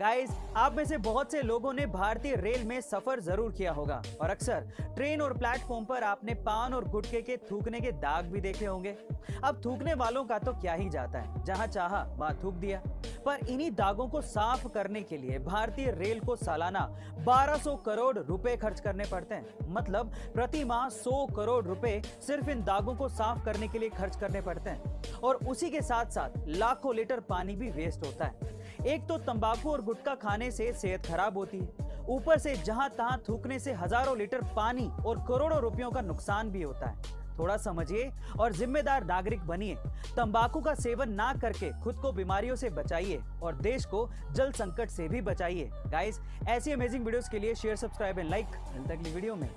Guys आप में से बहुत से लोगों ने भारतीय रेल में सफ़र ज़रूर किया होगा। और अक्सर, ट्रेन और प्लेटफॉर्म पर आपने पान और गुटके के थूकने के दाग भी देखे होंगे। अब थूकने वालों का तो क्या ही जाता है। जहाँ चाहा, वहाँ थूक दिया। पर इन्हीं दागों को साफ़ करने के लिए भारतीय रेल को सालाना 1200 करोड़ रुपए खर्च करने पड़ते हैं। मतलब प्रति माह 100 करोड़ रुपए सिर्फ़ इन दागों को साफ़ करने के लिए खर्च करने पड़ते हैं। और उसी के साथ साथ लाखों लीटर पानी भी वेस्ट होता है। एक तो तंबाकू और गुटखा खाने से सेहत खराब होती है। ऊपर से जहाँ तहां थूकने से हज़ारों लीटर पानी और करोड़ों रुपयों का नुकसान भी होता है। थोड़ा समझिए और जिम्मेदार नागरिक बनिए। तंबाकू का सेवन ना करके खुद को बीमारियों से बचाइए और देश को जल संकट से भी बचाइए। गाइस ऐसी अमेजिंग वीडियोस के लिए शेयर सब्सक्राइब एंड लाइक अगली वीडियो में।